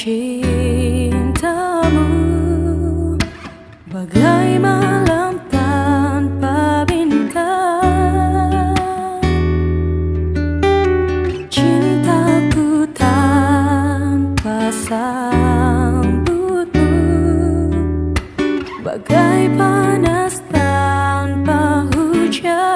cintamu. Bagai malam tanpa bintang Cintaku tanpa sambutmu. Bagai panas tanpa hujan.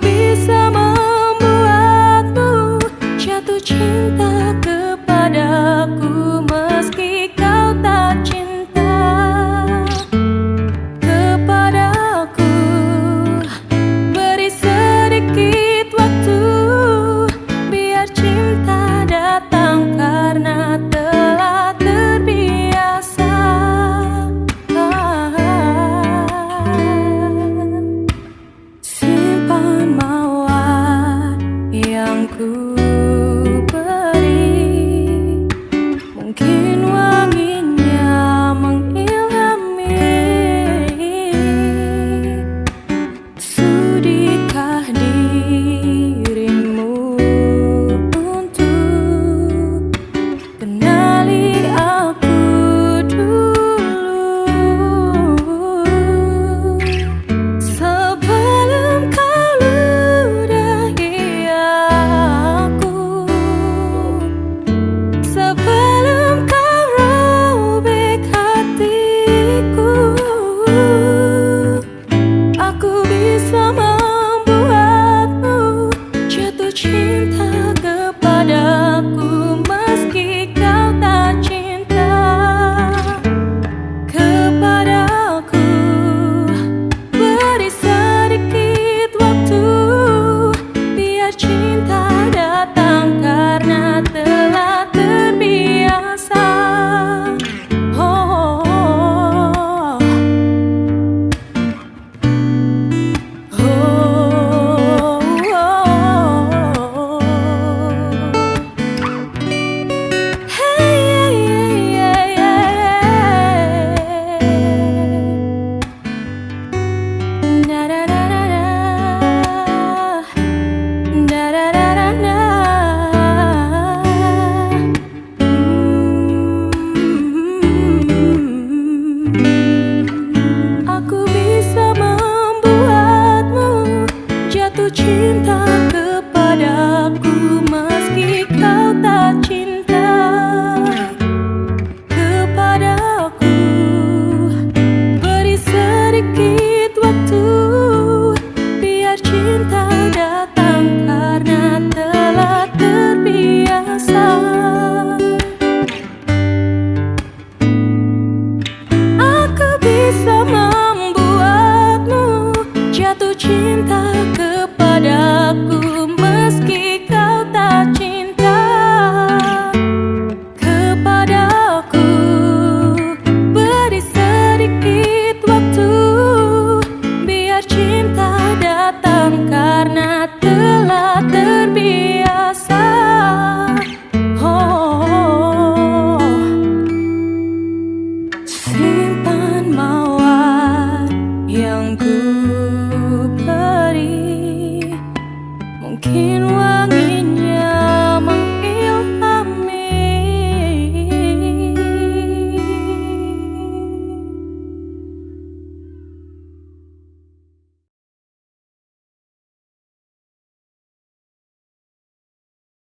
be 신다가 cinta 상황이냐?